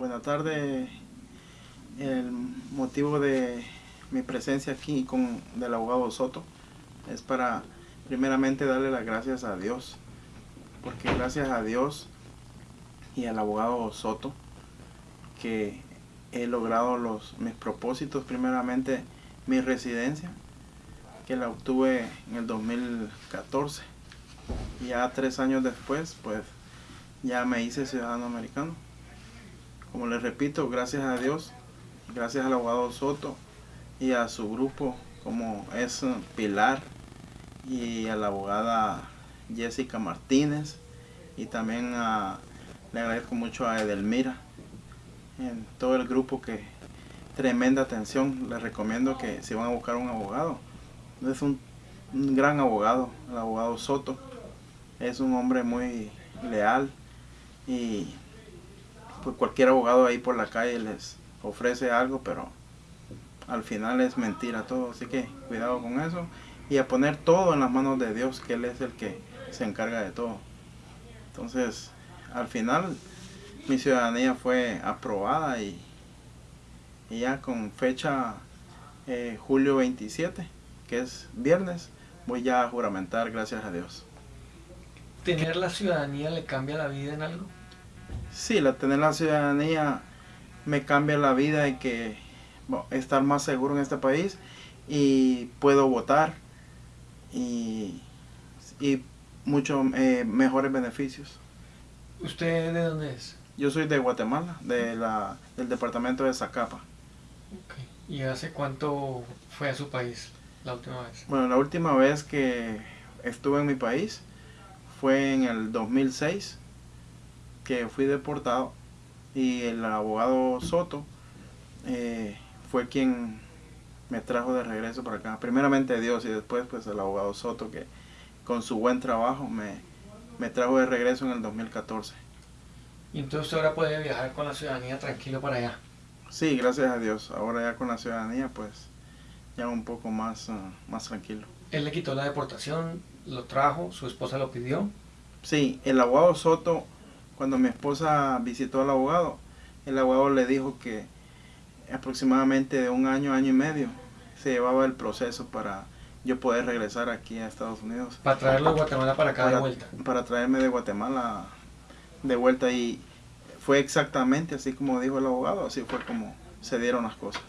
Buenas tardes. El motivo de mi presencia aquí con del abogado Soto es para primeramente darle las gracias a Dios, porque gracias a Dios y al abogado Soto que he logrado los mis propósitos, primeramente mi residencia, que la obtuve en el 2014. Ya tres años después, pues ya me hice ciudadano americano. Como les repito, gracias a Dios, gracias al abogado Soto y a su grupo como es Pilar y a la abogada Jessica Martínez y también a, le agradezco mucho a Edelmira en todo el grupo que tremenda atención les recomiendo que si van a buscar un abogado es un gran abogado el abogado Soto es un hombre muy leal y pues cualquier abogado ahí por la calle les ofrece algo, pero al final es mentira todo, así que cuidado con eso y a poner todo en las manos de Dios, que Él es el que se encarga de todo. Entonces, al final mi ciudadanía fue aprobada y, ya con fecha eh, julio 27, que es viernes, voy ya a juramentar, gracias a Dios. ¿Tener la ciudadanía le cambia la vida en algo? Sí, la tener la ciudadanía me cambia la vida y que bueno, estar más seguro en este país y puedo votar y, y muchos eh, mejores beneficios. ¿Usted de dónde es? Yo soy de Guatemala, de la, del departamento de Zacapa. Okay. ¿Y hace cuánto fue a su país la última vez? Bueno, la última vez que estuve en mi país fue en el 2006 que fui deportado y el abogado Soto eh, fue quien me trajo de regreso para acá. Primeramente Dios y después pues el abogado Soto que con su buen trabajo me, me trajo de regreso en el 2014. ¿Y entonces ahora puede viajar con la ciudadanía tranquilo para allá? Sí, gracias a Dios. Ahora ya con la ciudadanía pues ya un poco más, uh, más tranquilo. Él le quitó la deportación, lo trajo, su esposa lo pidió. Sí, el abogado Soto cuando mi esposa visitó al abogado, el abogado le dijo que aproximadamente de un año, año y medio, se llevaba el proceso para yo poder regresar aquí a Estados Unidos. Para traerlo de Guatemala para acá para, de vuelta. Para traerme de Guatemala de vuelta y fue exactamente así como dijo el abogado, así fue como se dieron las cosas.